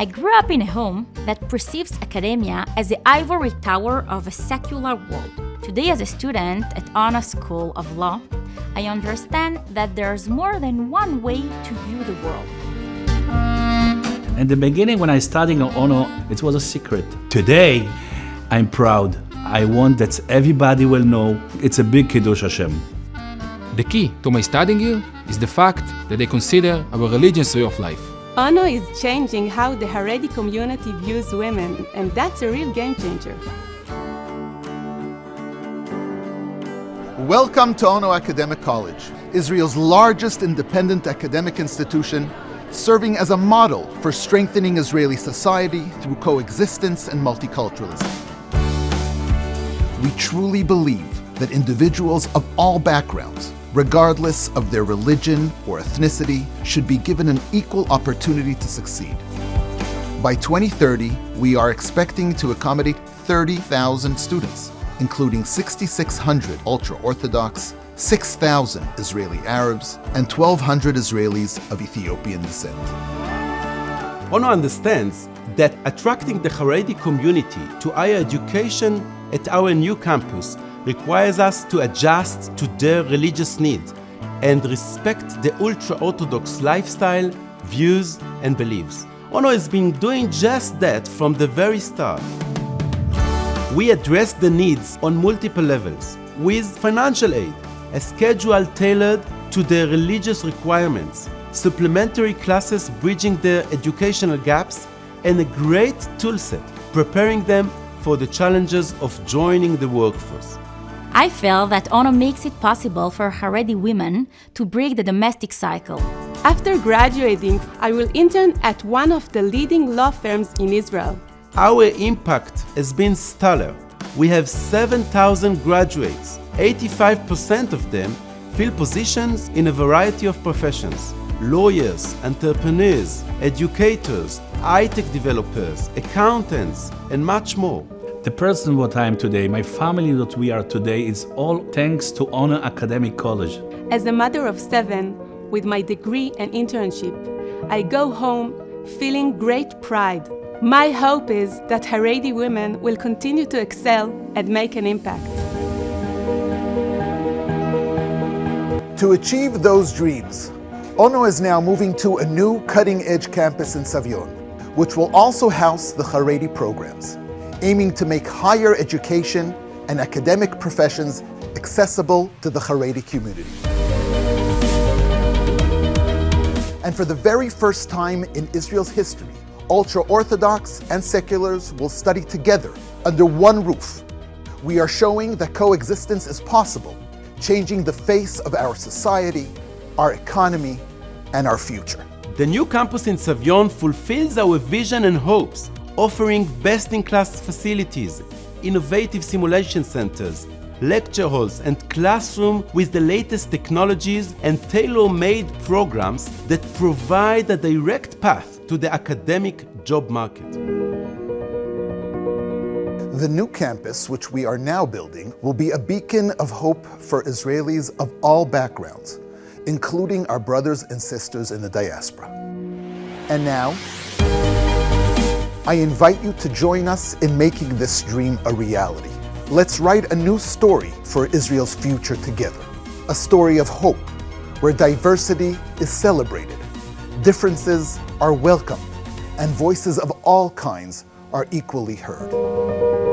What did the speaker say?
I grew up in a home that perceives academia as the ivory tower of a secular world. Today, as a student at Ono School of Law, I understand that there's more than one way to view the world. In the beginning, when I studied at Ono, it was a secret. Today, I'm proud. I want that everybody will know it's a big Kiddush Hashem. The key to my studying here is the fact that they consider our religious way of life. Ono is changing how the Haredi community views women, and that's a real game changer. Welcome to Ono Academic College, Israel's largest independent academic institution, serving as a model for strengthening Israeli society through coexistence and multiculturalism. We truly believe that individuals of all backgrounds, regardless of their religion or ethnicity, should be given an equal opportunity to succeed. By 2030, we are expecting to accommodate 30,000 students, including 6,600 ultra-Orthodox, 6,000 Israeli Arabs, and 1,200 Israelis of Ethiopian descent. Ono understands that attracting the Haredi community to higher education at our new campus requires us to adjust to their religious needs and respect the ultra-Orthodox lifestyle, views, and beliefs. Ono has been doing just that from the very start. We address the needs on multiple levels with financial aid, a schedule tailored to their religious requirements, supplementary classes bridging their educational gaps, and a great toolset preparing them for the challenges of joining the workforce. I feel that Ono makes it possible for Haredi women to break the domestic cycle. After graduating, I will intern at one of the leading law firms in Israel. Our impact has been stellar. We have 7,000 graduates. 85% of them fill positions in a variety of professions. Lawyers, entrepreneurs, educators, high-tech developers, accountants, and much more. The person what I am today, my family that we are today, is all thanks to Ono Academic College. As a mother of seven, with my degree and internship, I go home feeling great pride. My hope is that Haredi women will continue to excel and make an impact. To achieve those dreams, Ono is now moving to a new cutting-edge campus in Savion, which will also house the Haredi programs, aiming to make higher education and academic professions accessible to the Haredi community. And for the very first time in Israel's history, ultra-Orthodox and seculars will study together under one roof. We are showing that coexistence is possible, changing the face of our society, our economy, and our future. The new campus in Savion fulfills our vision and hopes, offering best-in-class facilities, innovative simulation centers, lecture halls and classroom with the latest technologies and tailor-made programs that provide a direct path to the academic job market. The new campus, which we are now building, will be a beacon of hope for Israelis of all backgrounds, including our brothers and sisters in the diaspora. And now, I invite you to join us in making this dream a reality. Let's write a new story for Israel's future together. A story of hope, where diversity is celebrated, differences are welcomed, and voices of all kinds are equally heard.